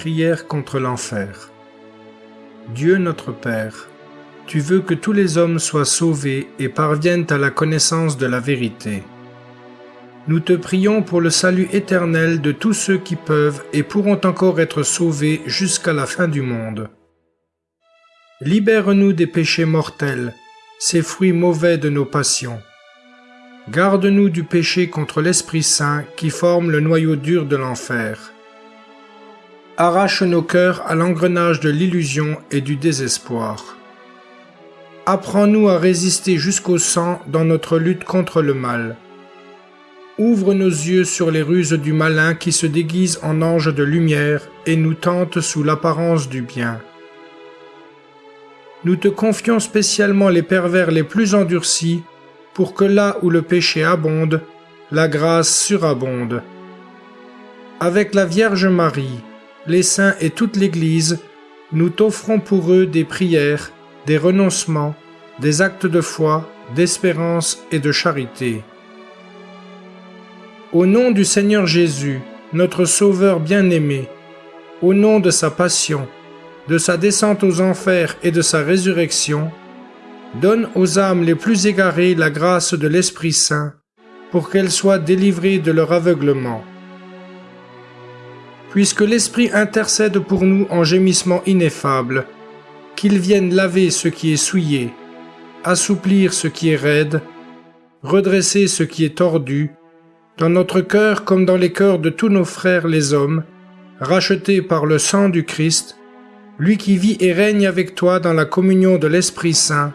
Prière contre l'enfer. Dieu notre Père, tu veux que tous les hommes soient sauvés et parviennent à la connaissance de la vérité. Nous te prions pour le salut éternel de tous ceux qui peuvent et pourront encore être sauvés jusqu'à la fin du monde. Libère-nous des péchés mortels, ces fruits mauvais de nos passions. Garde-nous du péché contre l'Esprit Saint qui forme le noyau dur de l'enfer. Arrache nos cœurs à l'engrenage de l'illusion et du désespoir. Apprends-nous à résister jusqu'au sang dans notre lutte contre le mal. Ouvre nos yeux sur les ruses du malin qui se déguise en ange de lumière et nous tente sous l'apparence du bien. Nous te confions spécialement les pervers les plus endurcis pour que là où le péché abonde, la grâce surabonde. Avec la Vierge Marie, les saints et toute l'Église, nous t'offrons pour eux des prières, des renoncements, des actes de foi, d'espérance et de charité. Au nom du Seigneur Jésus, notre Sauveur bien-aimé, au nom de sa passion, de sa descente aux enfers et de sa résurrection, donne aux âmes les plus égarées la grâce de l'Esprit Saint, pour qu'elles soient délivrées de leur aveuglement. Puisque l'Esprit intercède pour nous en gémissement ineffable, qu'il vienne laver ce qui est souillé, assouplir ce qui est raide, redresser ce qui est tordu, dans notre cœur comme dans les cœurs de tous nos frères les hommes, rachetés par le sang du Christ, lui qui vit et règne avec toi dans la communion de l'Esprit Saint,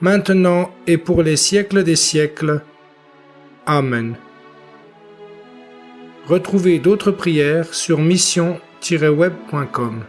maintenant et pour les siècles des siècles. Amen. Retrouvez d'autres prières sur mission-web.com.